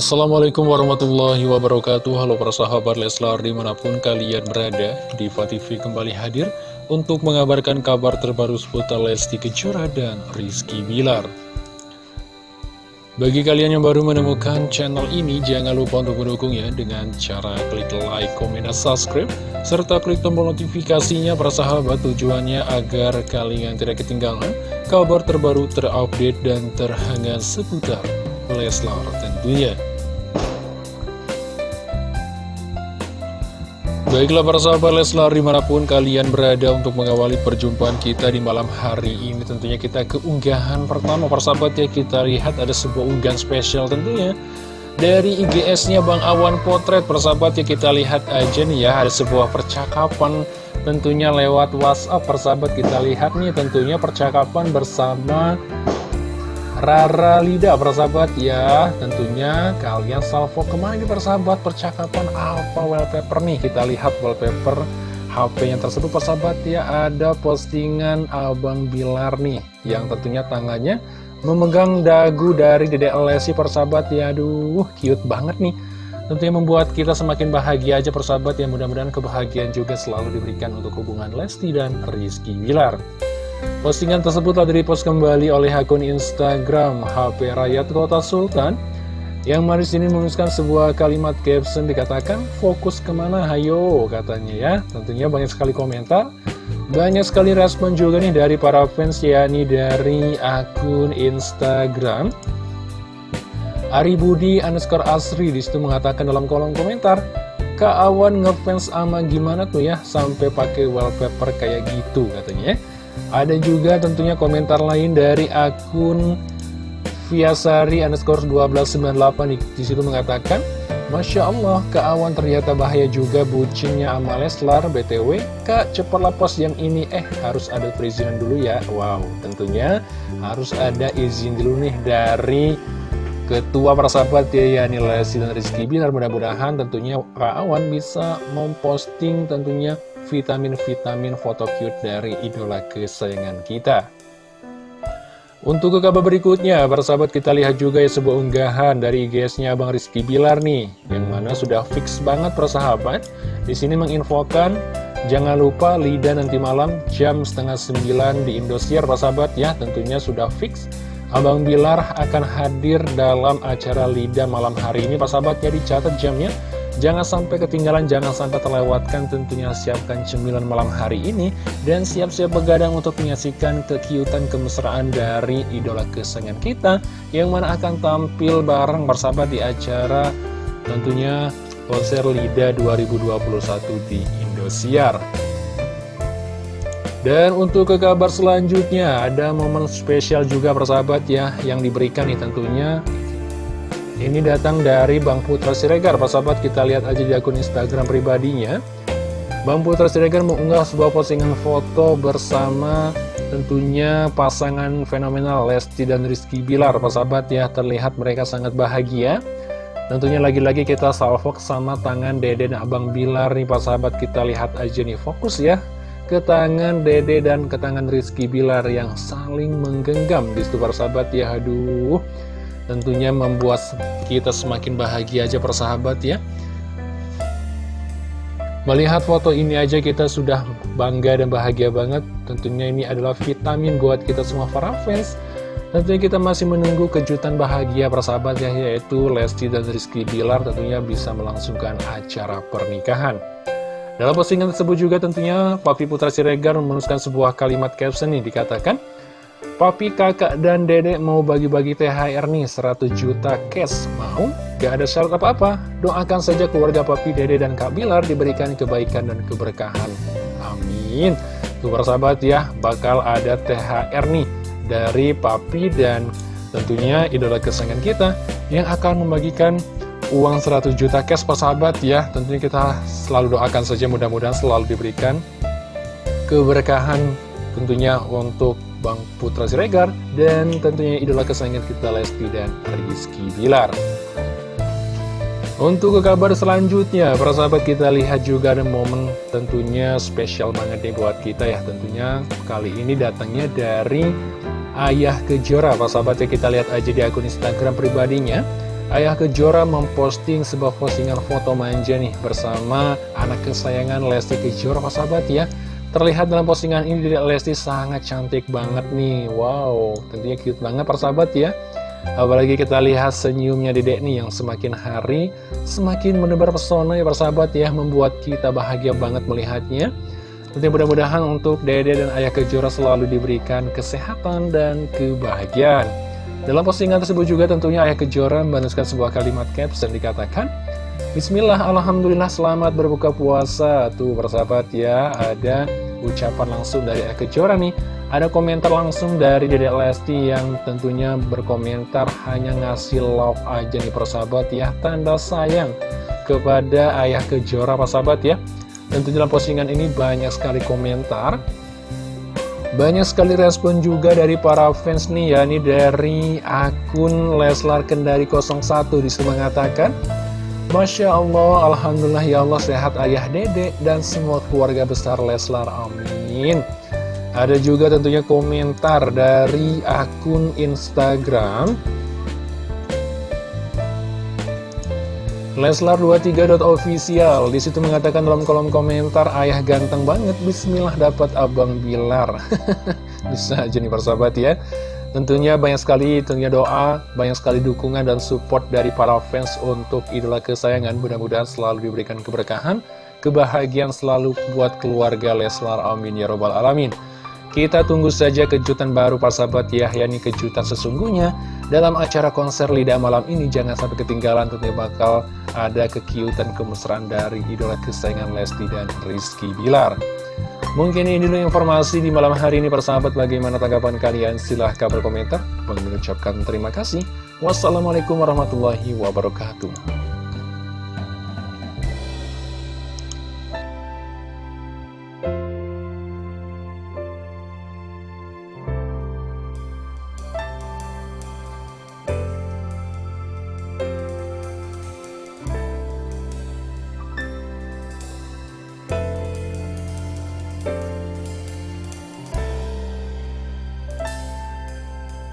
Assalamualaikum warahmatullahi wabarakatuh Halo para sahabat Leslar di mana pun kalian berada Diva TV kembali hadir untuk mengabarkan kabar terbaru seputar Lesti Kejora dan Rizky Bilar Bagi kalian yang baru menemukan channel ini jangan lupa untuk mendukungnya dengan cara klik like, komen, dan subscribe serta klik tombol notifikasinya para sahabat tujuannya agar kalian tidak ketinggalan kabar terbaru terupdate dan terhangat seputar Leslar tentunya. Baiklah para sahabat Leslar di mana pun kalian berada untuk mengawali perjumpaan kita di malam hari ini Tentunya kita keunggahan pertama. Para sahabat ya kita lihat ada sebuah unggahan spesial tentunya Dari IGS-nya Bang Awan Potret. Para sahabat ya kita lihat aja nih ya ada sebuah percakapan tentunya lewat WhatsApp. Para sahabat kita lihat nih tentunya percakapan bersama Rara Lida persahabat ya. Tentunya kalian salvo ke mana nih persahabat? Percakapan apa wallpaper nih. Kita lihat wallpaper HP yang tersebut persahabat ya. Ada postingan Abang Bilar nih Yang tentunya tangannya memegang dagu dari Dede Lesi persahabat. Ya Aduh cute banget nih. Tentunya membuat kita semakin bahagia aja persahabat. Ya Mudah-mudahan kebahagiaan juga selalu diberikan untuk hubungan Lesti dan Rizky Bilar Postingan tersebut telah direpost kembali oleh akun Instagram HP Rakyat Kota Sultan yang maris ini menuliskan sebuah kalimat caption dikatakan fokus ke mana? Hayo katanya ya. Tentunya banyak sekali komentar banyak sekali respon juga nih dari para fans yakni dari akun Instagram. Ari Budi underscore Asri di situ mengatakan dalam kolom komentar Kak Awan ngefans ama gimana tuh ya sampai pakai wallpaper kayak gitu katanya ya ada juga tentunya komentar lain dari akun Viasari underscore 1298 di situ mengatakan Masya Allah, Kak Awan ternyata bahaya juga bucinnya sama Leslar, BTW. Kak, cepatlah post yang ini. Eh, harus ada perizinan dulu ya. Wow, tentunya harus ada izin dulu nih dari Ketua persahabat ya, Yani Lesti dan Rizky Bilar. Mudah-mudahan tentunya Kak Awan bisa memposting tentunya vitamin-vitamin foto cute dari idola kesayangan kita. Untuk ke kabar berikutnya, para sahabat kita lihat juga ya sebuah unggahan dari IGS-nya Bang Rizky Bilar nih, yang mana sudah fix banget para sahabat. Di sini menginfokan, jangan lupa Lida nanti malam jam setengah sembilan di Indosiar, para sahabat ya, tentunya sudah fix. Abang Bilar akan hadir dalam acara Lida malam hari ini, para sahabat ya dicatat jamnya Jangan sampai ketinggalan, jangan sampai terlewatkan tentunya siapkan cemilan malam hari ini dan siap-siap begadang untuk menyaksikan kekiutan kemesraan dari idola kesayangan kita yang mana akan tampil bareng bersama di acara tentunya konser LIDA 2021 di Indosiar. Dan untuk ke kabar selanjutnya, ada momen spesial juga persahabat ya, yang diberikan nih tentunya ini datang dari Bang Putra Siregar, Pak sahabat kita lihat aja di akun Instagram pribadinya. Bang Putra Siregar mengunggah sebuah postingan foto bersama tentunya pasangan fenomenal Lesti dan Rizky Bilar. Pak sahabat ya, terlihat mereka sangat bahagia. Tentunya lagi-lagi kita salvo sama tangan Dede dan Abang Bilar nih Pak sahabat kita lihat aja nih fokus ya ke tangan Dede dan ke tangan Rizky Bilar yang saling menggenggam di situ para sahabat ya aduh tentunya membuat kita semakin bahagia aja persahabat ya. Melihat foto ini aja kita sudah bangga dan bahagia banget. Tentunya ini adalah vitamin buat kita semua para fans. Tentunya kita masih menunggu kejutan bahagia persahabat ya Yaitu Lesti dan Rizky Bilar tentunya bisa melangsungkan acara pernikahan. Dalam postingan tersebut juga tentunya Papi Putra Siregar menuliskan sebuah kalimat caption ini dikatakan Papi, kakak, dan dedek mau bagi-bagi THR nih 100 juta cash. Mau? Gak ada syarat apa-apa. Doakan saja keluarga papi, dede, dan kak Bilar diberikan kebaikan dan keberkahan. Amin. Tuh sahabat ya, bakal ada THR nih dari papi dan tentunya idola kesayangan kita yang akan membagikan uang 100 juta cash sahabat ya. Tentunya kita selalu doakan saja mudah-mudahan selalu diberikan keberkahan tentunya untuk Bang Putra Siregar, dan tentunya idola kesayangan kita Lesti dan Rizky Bilar. Untuk ke kabar selanjutnya, para sahabat kita lihat juga ada momen tentunya spesial banget nih buat kita ya. Tentunya kali ini datangnya dari Ayah Kejora, para sahabat ya kita lihat aja di akun Instagram pribadinya. Ayah Kejora memposting sebuah postingan foto manja nih bersama anak kesayangan Lesti Kejora, sahabat ya. Terlihat dalam postingan ini Dedek Lesti sangat cantik banget nih. Wow, tentunya cute banget persahabat ya. Apalagi kita lihat senyumnya Dedek nih yang semakin hari Semakin menebar pesona ya persahabat ya Membuat kita bahagia banget melihatnya. Tentunya mudah-mudahan untuk Dede dan Ayah Kejora selalu diberikan kesehatan dan kebahagiaan. Dalam postingan tersebut juga tentunya Ayah Kejora menuliskan sebuah kalimat caption dikatakan Bismillah, Alhamdulillah selamat berbuka puasa. Tuh persahabat ya, ada ucapan langsung dari Kejora nih. Ada komentar langsung dari Dedek Lesti yang tentunya berkomentar hanya ngasih love aja nih persahabat ya Tanda sayang kepada Ayah Kejora persahabat ya. Tentu dalam postingan ini banyak sekali komentar banyak sekali respon juga dari para fans nih ya, ini dari akun Leslar Kendari 01 di situ mengatakan Masya Allah, Alhamdulillah ya Allah sehat ayah dede dan semua keluarga besar Leslar, amin. Ada juga tentunya komentar dari akun Instagram Leslar23.official Di situ mengatakan dalam kolom komentar Ayah ganteng banget, bismillah dapat abang Bilar. Bisa aja nih persahabat ya Tentunya banyak sekali tentunya doa, banyak sekali dukungan dan support dari para fans untuk idola kesayangan. Mudah-mudahan selalu diberikan keberkahan, kebahagiaan selalu buat keluarga Leslar. Amin ya robbal alamin. Kita tunggu saja kejutan baru para sahabat ya, yakni kejutan sesungguhnya dalam acara konser Lidah Malam ini. Jangan sampai ketinggalan, tentunya bakal ada kekiutan kemesraan dari idola kesayangan Lesti dan Rizky Bilar. Mungkin ini dulu informasi di malam hari ini persahabat bagaimana tanggapan kalian silahkan berkomentar. Mengucapkan terima kasih. Wassalamualaikum warahmatullahi wabarakatuh.